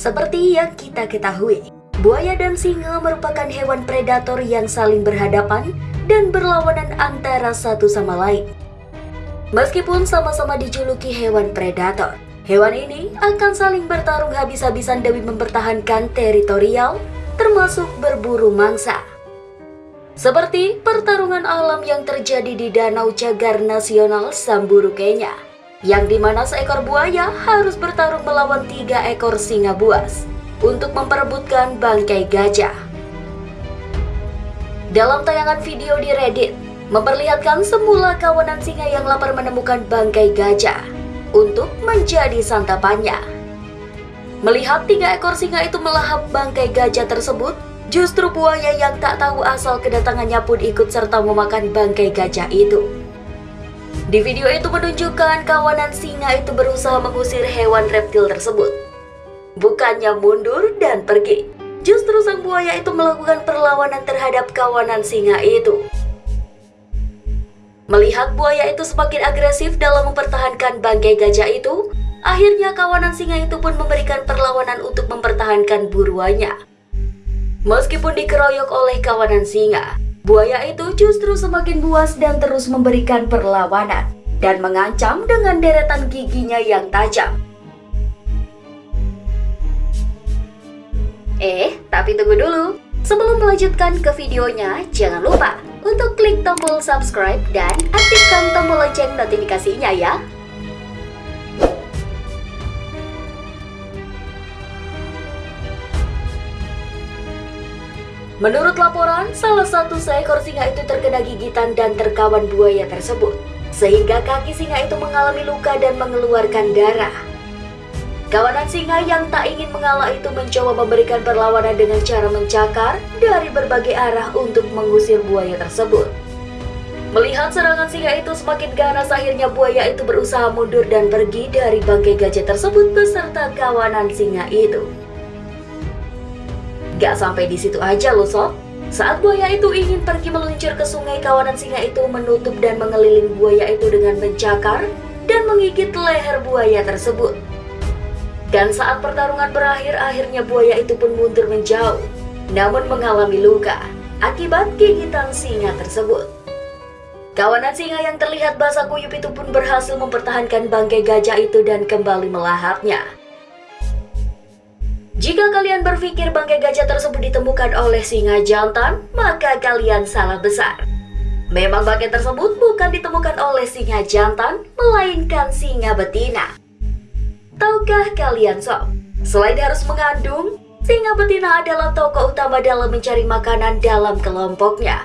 Seperti yang kita ketahui, buaya dan singa merupakan hewan predator yang saling berhadapan dan berlawanan antara satu sama lain. Meskipun sama-sama dijuluki hewan predator, hewan ini akan saling bertarung habis-habisan demi mempertahankan teritorial, termasuk berburu mangsa. Seperti pertarungan alam yang terjadi di Danau Cagar Nasional Samburu, Kenya yang di mana seekor buaya harus bertarung melawan tiga ekor singa buas untuk memperebutkan bangkai gajah. Dalam tayangan video di Reddit, memperlihatkan semula kawanan singa yang lapar menemukan bangkai gajah untuk menjadi santapannya. Melihat tiga ekor singa itu melahap bangkai gajah tersebut, justru buaya yang tak tahu asal kedatangannya pun ikut serta memakan bangkai gajah itu. Di video itu menunjukkan kawanan singa itu berusaha mengusir hewan reptil tersebut. Bukannya mundur dan pergi, justru sang buaya itu melakukan perlawanan terhadap kawanan singa itu. Melihat buaya itu semakin agresif dalam mempertahankan bangkai gajah itu, akhirnya kawanan singa itu pun memberikan perlawanan untuk mempertahankan buruannya. Meskipun dikeroyok oleh kawanan singa, Buaya itu justru semakin buas dan terus memberikan perlawanan dan mengancam dengan deretan giginya yang tajam. Eh, tapi tunggu dulu. Sebelum melanjutkan ke videonya, jangan lupa untuk klik tombol subscribe dan aktifkan tombol lonceng notifikasinya ya. Menurut laporan, salah satu seekor singa itu terkena gigitan dan terkawan buaya tersebut, sehingga kaki singa itu mengalami luka dan mengeluarkan darah. Kawanan singa yang tak ingin mengalah itu mencoba memberikan perlawanan dengan cara mencakar dari berbagai arah untuk mengusir buaya tersebut. Melihat serangan singa itu semakin ganas, akhirnya buaya itu berusaha mundur dan pergi dari bangkai gajah tersebut beserta kawanan singa itu. Gak sampai di situ aja loh sob. Saat buaya itu ingin pergi meluncur ke sungai, kawanan singa itu menutup dan mengeliling buaya itu dengan mencakar dan menggigit leher buaya tersebut. Dan saat pertarungan berakhir, akhirnya buaya itu pun mundur menjauh, namun mengalami luka akibat gigitan singa tersebut. Kawanan singa yang terlihat basah kuyup itu pun berhasil mempertahankan bangkai gajah itu dan kembali melahapnya. Jika kalian berpikir bangkai gajah tersebut ditemukan oleh singa jantan, maka kalian salah besar. Memang bangkai tersebut bukan ditemukan oleh singa jantan, melainkan singa betina. Tahukah kalian sob, selain harus mengandung, singa betina adalah tokoh utama dalam mencari makanan dalam kelompoknya.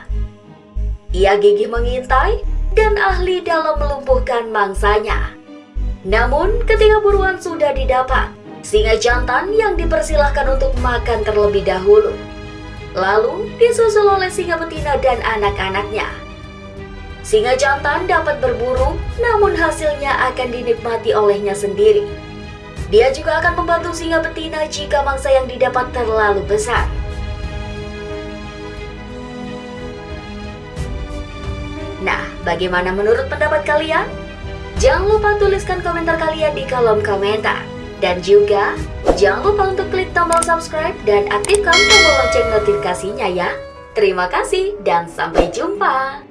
Ia gigih mengintai dan ahli dalam melumpuhkan mangsanya. Namun, ketika buruan sudah didapat, singa jantan yang dipersilahkan untuk makan terlebih dahulu. Lalu disusul oleh singa betina dan anak-anaknya. Singa jantan dapat berburu, namun hasilnya akan dinikmati olehnya sendiri. Dia juga akan membantu singa betina jika mangsa yang didapat terlalu besar. Nah, bagaimana menurut pendapat kalian? Jangan lupa tuliskan komentar kalian di kolom komentar. Dan juga, jangan lupa untuk klik tombol subscribe dan aktifkan tombol lonceng notifikasinya ya. Terima kasih dan sampai jumpa.